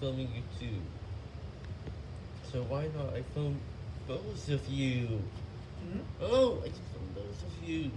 filming you too. So why not I film both of you? Hmm? Oh, I just filmed both of you.